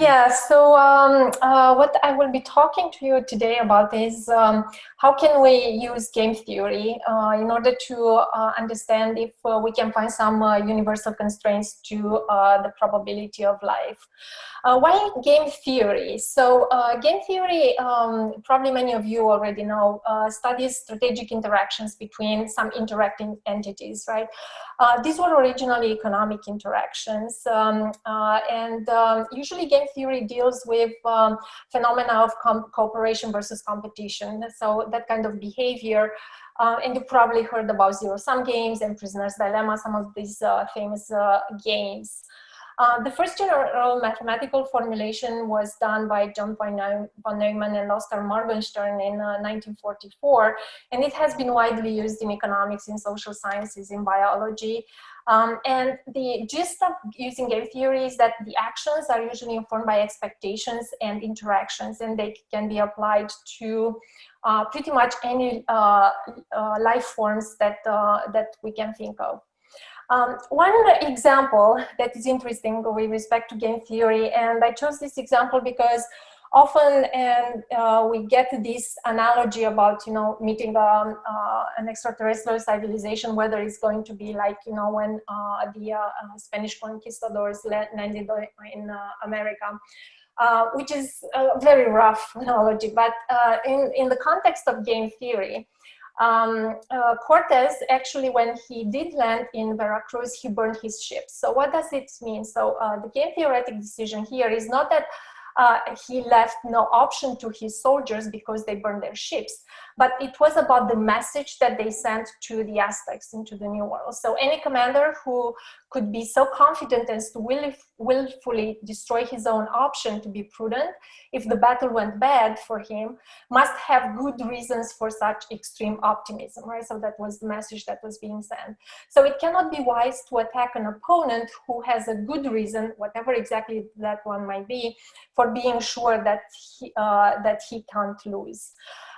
Yeah, so um, uh, what I will be talking to you today about is um, how can we use game theory uh, in order to uh, understand if uh, we can find some uh, universal constraints to uh, the probability of life. why game theory? So game theory, um, probably many of you already know, studies strategic interactions between some interacting entities, right? these were originally economic interactions um, and um, usually game theory deals with um, phenomena of cooperation versus competition. So that kind of behavior. Uh, and you probably heard about zero-sum games and prisoner's dilemma, some of these uh, famous uh, games. Uh, the first general mathematical formulation was done by John von Neumann and Oskar Morgenstern in 1944, uh, and it has been widely used in economics, in social sciences, in biology. Um, and the gist of using game theory is that the actions are usually informed by expectations and interactions, and they can be applied to uh, pretty much any uh, uh, life forms that, that we can think of. Um, one example that is interesting with respect to game theory, and I chose this example because often and uh, we get this analogy about you know meeting um, uh, an extraterrestrial civilization whether it's going to be like you know when uh, the uh, uh, Spanish conquistadors landed in uh, America which is a very rough analogy but in in the context of game theory um, uh, Cortez actually, when he did land in Veracruz, he burned his ships. So what does it mean? So uh, the game theoretic decision here is not that uh, he left no option to his soldiers because they burned their ships. But it was about the message that they sent to the Aztecs into the New World. So any commander who could be so confident as to will, willfully destroy his own option to be prudent, if the battle went bad for him, must have good reasons for such extreme optimism, right? So that was the message that was being sent. So it cannot be wise to attack an opponent who has a good reason, whatever exactly that one might be, for being sure that he, uh, that he can't lose.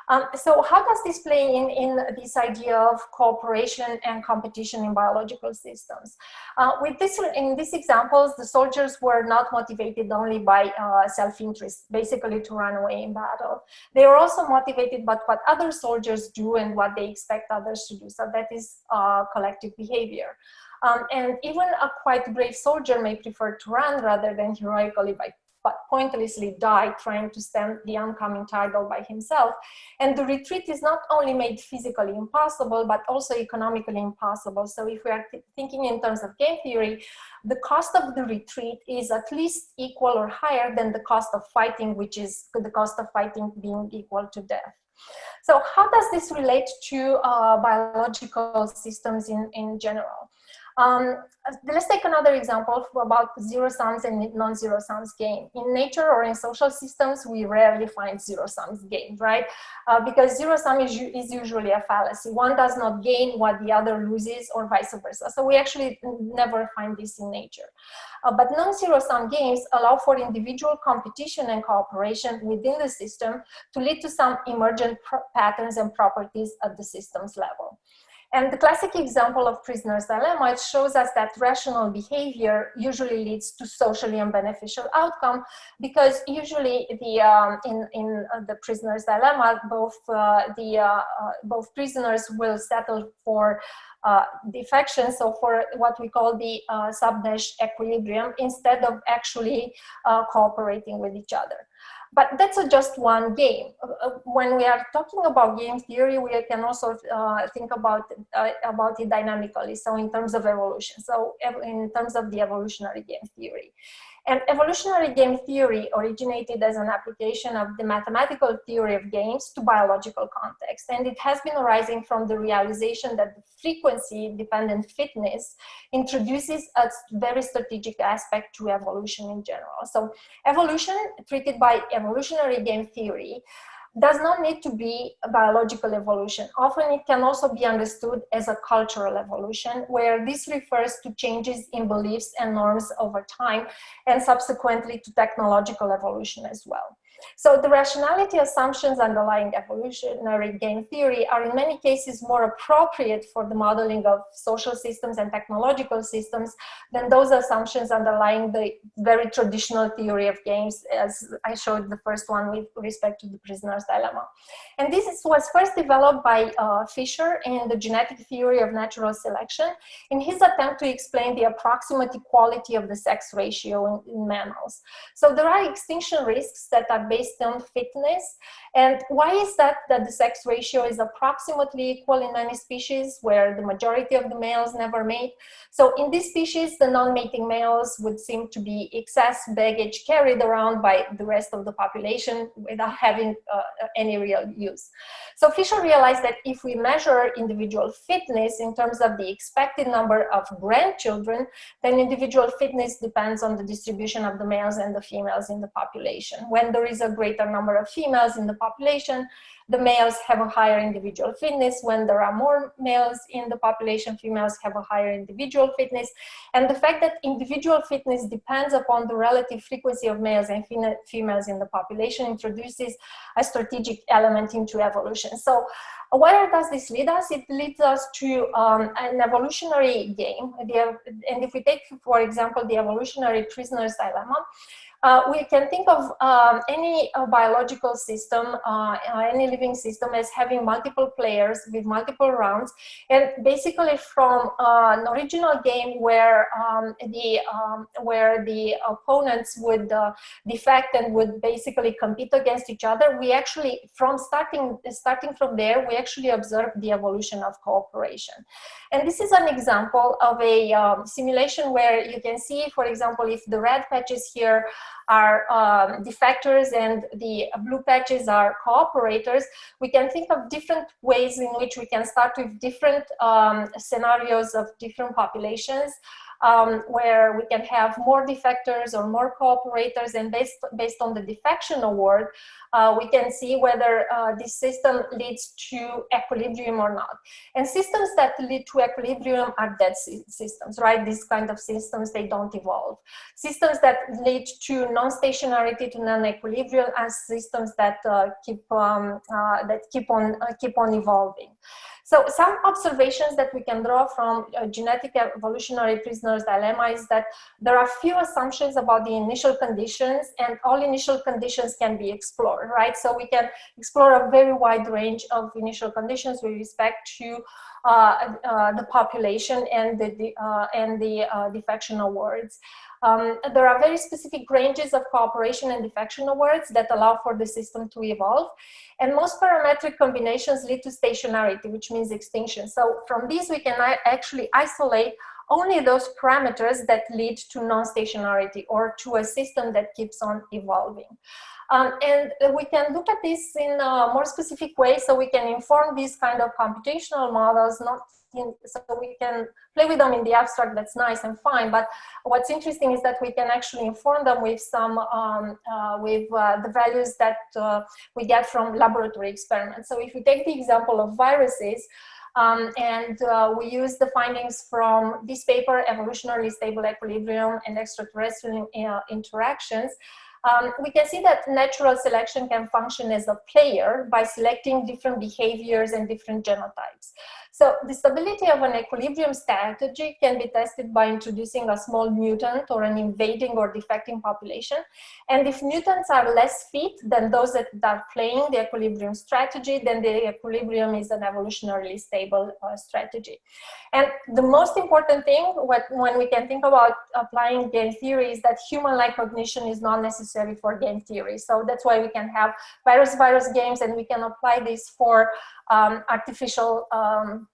Um, so how does this play in, in this idea of cooperation and competition in biological systems? Uh, with this, in these examples, the soldiers were not motivated only by uh, self-interest, basically to run away in battle. They were also motivated by what other soldiers do and what they expect others to do. So that is uh, collective behavior. Um, and even a quite brave soldier may prefer to run rather than heroically by but pointlessly died trying to stem the oncoming tide all by himself. And the retreat is not only made physically impossible, but also economically impossible. So if we are thinking in terms of game theory, the cost of the retreat is at least equal or higher than the cost of fighting, which is the cost of fighting being equal to death. So how does this relate to uh, biological systems in, in general? Um, let's take another example about zero sums and non-zero sums game. In nature or in social systems, we rarely find zero sums games, right? Uh, because zero sum is, is usually a fallacy. One does not gain what the other loses or vice versa. So we actually never find this in nature. Uh, but non-zero sum games allow for individual competition and cooperation within the system to lead to some emergent patterns and properties at the systems level. And the classic example of prisoner's dilemma, it shows us that rational behavior usually leads to socially unbeneficial outcome because usually the um, in, in uh, the prisoner's dilemma, both uh, the uh, uh both prisoners will settle for uh, defection, so for what we call the uh, sub-Nash equilibrium, instead of actually cooperating with each other. But that's just one game. Uh, uh, when we are talking about game theory, we can also uh, think about, uh, about it dynamically. So in terms of evolution, so in terms of the evolutionary game theory. And evolutionary game theory originated as an application of the mathematical theory of games to biological context. And it has been arising from the realization that frequency-dependent fitness introduces a very strategic aspect to evolution in general. So evolution, treated by evolutionary game theory, does not need to be a biological evolution. Often it can also be understood as a cultural evolution, where this refers to changes in beliefs and norms over time, and subsequently to technological evolution as well. So the rationality assumptions underlying evolutionary game theory are in many cases more appropriate for the modeling of social systems and technological systems than those assumptions underlying the very traditional theory of games as I showed the first one with respect to the prisoner's dilemma. And this was first developed by uh, Fisher in the genetic theory of natural selection in his attempt to explain the approximate equality of the sex ratio in, in mammals. So there are extinction risks that are based on fitness. And why is that that the sex ratio is approximately equal in many species where the majority of the males never mate? So in this species, the non-mating males would seem to be excess baggage carried around by the rest of the population without having uh, any real use. So Fisher realized that if we measure individual fitness in terms of the expected number of grandchildren, then individual fitness depends on the distribution of the males and the females in the population. When there is a greater number of females in the population, the males have a higher individual fitness. When there are more males in the population, females have a higher individual fitness. And the fact that individual fitness depends upon the relative frequency of males and females in the population introduces a strategic element into evolution. So where does this lead us? It leads us to um, an evolutionary game. And if we take, for example, the evolutionary prisoner's dilemma, uh, we can think of um, any uh, biological system, uh, uh, any living system as having multiple players with multiple rounds. And basically from uh, an original game where um, the um, where the opponents would uh, defect and would basically compete against each other, we actually, from starting, starting from there, we actually observe the evolution of cooperation. And this is an example of a um, simulation where you can see, for example, if the red patches here are um, defectors and the blue patches are cooperators, we can think of different ways in which we can start with different um, scenarios of different populations um, where we can have more defectors or more cooperators and based, based on the defection award, uh, we can see whether uh, this system leads to equilibrium or not. And systems that lead to equilibrium are dead systems, right? These kind of systems, they don't evolve. Systems that lead to non-stationarity to non-equilibrium are systems that uh, keep um, uh, that keep on uh, keep on evolving. So some observations that we can draw from genetic evolutionary prisoner's dilemma is that there are few assumptions about the initial conditions and all initial conditions can be explored, right? So we can explore a very wide range of initial conditions with respect to uh, uh, the population and the, uh, and the uh, defection awards. Um, there are very specific ranges of cooperation and defection awards that allow for the system to evolve. And most parametric combinations lead to stationarity, which means extinction. So from these, we can actually isolate only those parameters that lead to non-stationarity or to a system that keeps on evolving. Um, and we can look at this in a more specific way so we can inform these kind of computational models, not in, so we can play with them in the abstract, that's nice and fine, but what's interesting is that we can actually inform them with some, um, uh, with uh, the values that uh, we get from laboratory experiments. So if we take the example of viruses, um, and uh, we use the findings from this paper, Evolutionarily Stable Equilibrium and Extraterrestrial uh, Interactions, um, we can see that natural selection can function as a player by selecting different behaviors and different genotypes. So the stability of an equilibrium strategy can be tested by introducing a small mutant or an invading or defecting population. And if mutants are less fit than those that are playing the equilibrium strategy, then the equilibrium is an evolutionarily stable uh, strategy. And the most important thing what, when we can think about applying game theory is that human-like cognition is not necessary for game theory. So that's why we can have virus-virus games and we can apply this for um, artificial um,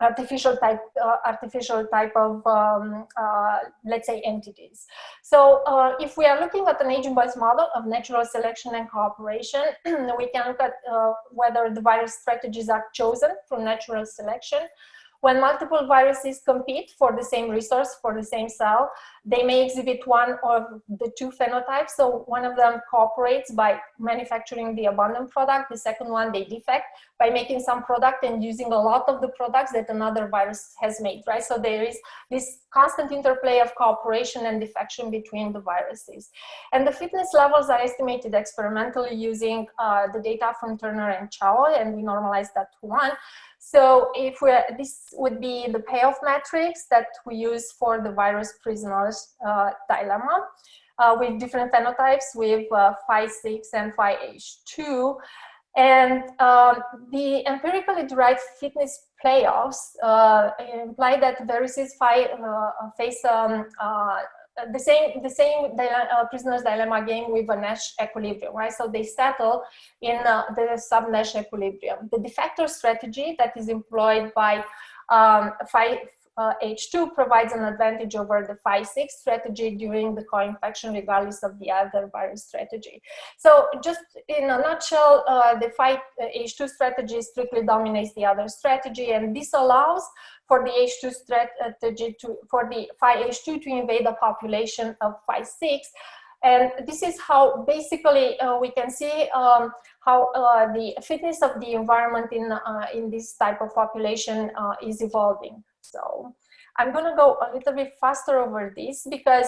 artificial type uh, artificial type of um, uh, let's say entities so uh, if we are looking at an agent based model of natural selection and cooperation we can look at uh, whether the various strategies are chosen from natural selection when multiple viruses compete for the same resource, for the same cell, they may exhibit one of the two phenotypes. So one of them cooperates by manufacturing the abundant product. The second one, they defect by making some product and using a lot of the products that another virus has made, right? So there is this constant interplay of cooperation and defection between the viruses. And the fitness levels are estimated experimentally using uh, the data from Turner and Chao, and we normalize that to one. So if we this would be the payoff matrix that we use for the virus prisoners uh, dilemma uh, with different phenotypes with uh, phi6 and phi-H2. And um, the empirically derived fitness playoffs uh, imply that viruses phi, uh, face um, uh, the same the same uh, prisoner's dilemma game with a Nash equilibrium, right? So they settle in uh, the sub-Nash equilibrium. The defector strategy that is employed by um, five, uh, H2 provides an advantage over the phi6 strategy during the co-infection regardless of the other virus strategy. So just in a nutshell, uh, the phi H2 strategy strictly dominates the other strategy and this allows for the H2 strategy to, for the phi H2 to invade the population of phi 6 and this is how basically uh, we can see um, how uh, the fitness of the environment in, uh, in this type of population uh, is evolving. So I'm going to go a little bit faster over this because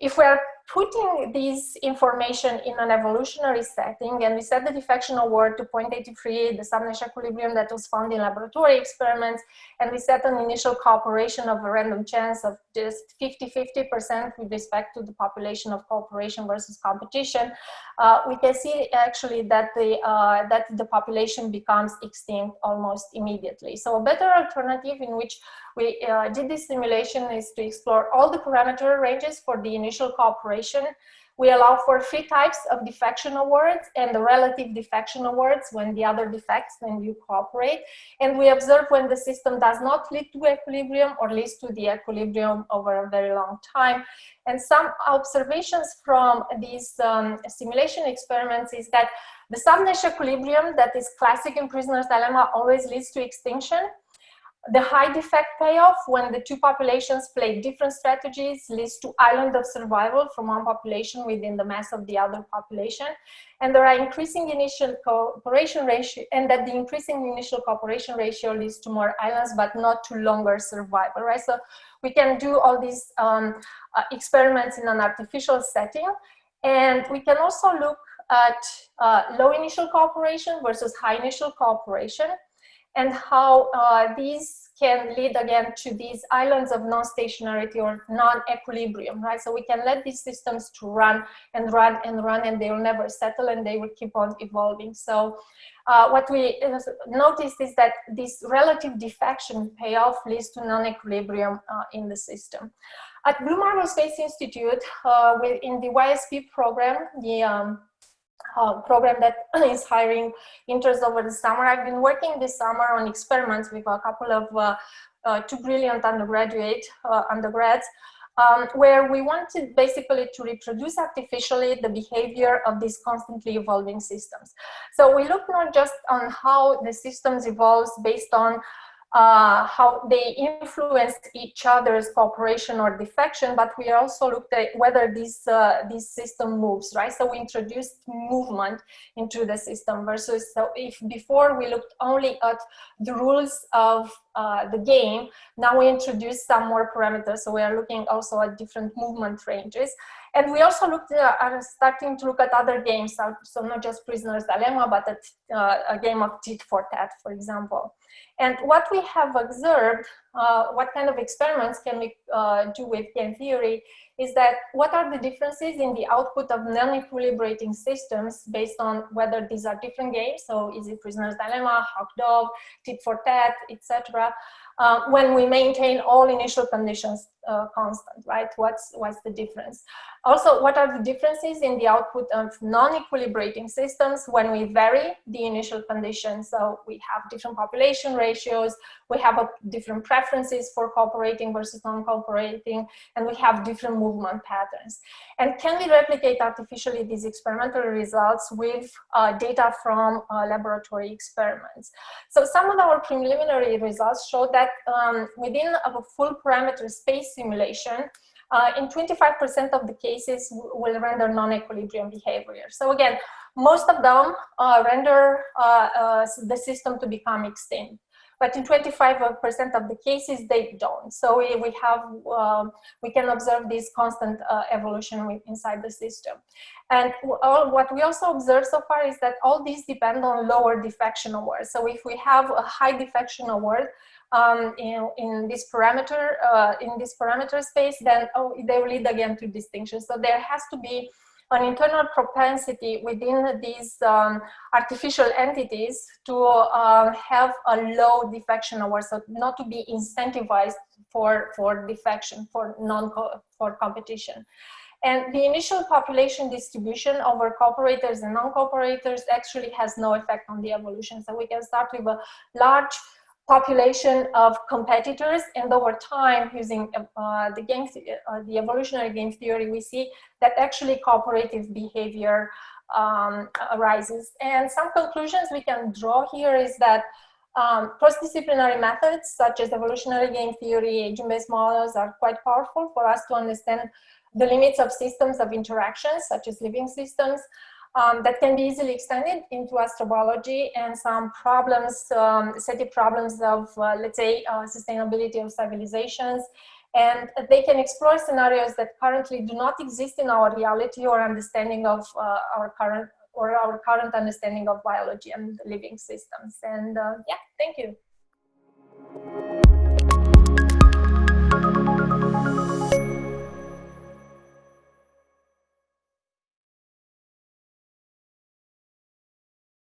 if we're putting this information in an evolutionary setting and we set the defection award to 0.83, the sub-Nash equilibrium that was found in laboratory experiments, and we set an initial cooperation of a random chance of just 50-50% with respect to the population of cooperation versus competition, uh, we can see actually that the, uh, that the population becomes extinct almost immediately. So a better alternative in which we uh, did this simulation is to explore all the parameter ranges for the initial cooperation. We allow for three types of defection awards and the relative defection awards when the other defects when you cooperate. And we observe when the system does not lead to equilibrium or leads to the equilibrium over a very long time. And some observations from these um, simulation experiments is that the sub-Nash equilibrium that is classic in prisoner's dilemma always leads to extinction the high defect payoff when the two populations play different strategies leads to island of survival from one population within the mass of the other population. And there are increasing initial cooperation ratio and that the increasing initial cooperation ratio leads to more islands, but not to longer survival, right? So we can do all these um, uh, experiments in an artificial setting. And we can also look at uh, low initial cooperation versus high initial cooperation and how uh, these can lead again to these islands of non-stationarity or non-equilibrium, right? So we can let these systems to run and run and run and they will never settle and they will keep on evolving. So uh, what we uh, noticed is that this relative defection payoff leads to non-equilibrium uh, in the system. At Blue Marble Space Institute, uh, in the YSP program, the um, uh, program that is hiring interns over the summer. I've been working this summer on experiments with a couple of uh, uh, two brilliant undergraduate uh, undergrads um, where we wanted basically to reproduce artificially the behavior of these constantly evolving systems. So we look not just on how the systems evolves based on uh, how they influence each other's cooperation or defection, but we also looked at whether this, uh, this system moves, right? So we introduced movement into the system versus, so if before we looked only at the rules of uh, the game, now we introduce some more parameters. So we are looking also at different movement ranges. And we also looked at, are starting to look at other games, so not just Prisoner's Dilemma, but at, uh, a game of tit for tat, for example. And what we have observed, uh, what kind of experiments can we uh, do with game theory, is that what are the differences in the output of non-equilibrating systems based on whether these are different games, so is it Prisoner's Dilemma, Hawk Dog, Tit for Tat, etc. Uh, when we maintain all initial conditions uh, constant, right? What's, what's the difference? Also, what are the differences in the output of non-equilibrating systems when we vary the initial conditions? So we have different population ratios, we have a, different preferences for cooperating versus non-cooperating, and we have different movement patterns. And can we replicate artificially these experimental results with uh, data from uh, laboratory experiments? So some of our preliminary results show that um, within a full parameter space simulation, uh, in 25% of the cases will render non-equilibrium behavior. So again, most of them uh, render uh, uh the system to become extinct. But in 25% of the cases, they don't. So we, we have, um, we can observe this constant uh, evolution inside the system. And all, what we also observe so far is that all these depend on lower defection awards. So if we have a high defection award, um, in, in this parameter, uh, in this parameter space, then oh, they will lead again to distinction. So there has to be an internal propensity within these um, artificial entities to uh, have a low defection award, so not to be incentivized for, for defection, for non for competition. And the initial population distribution over cooperators and non-cooperators actually has no effect on the evolution. So we can start with a large population of competitors. And over time using uh, the game uh, the evolutionary game theory we see that actually cooperative behavior um, arises. And some conclusions we can draw here is that um, cross-disciplinary methods such as evolutionary game theory agent-based models are quite powerful for us to understand the limits of systems of interactions such as living systems um, that can be easily extended into astrobiology and some problems, um, set of problems of, uh, let's say, uh, sustainability of civilizations. And they can explore scenarios that currently do not exist in our reality or understanding of uh, our current or our current understanding of biology and living systems. And uh, yeah, thank you.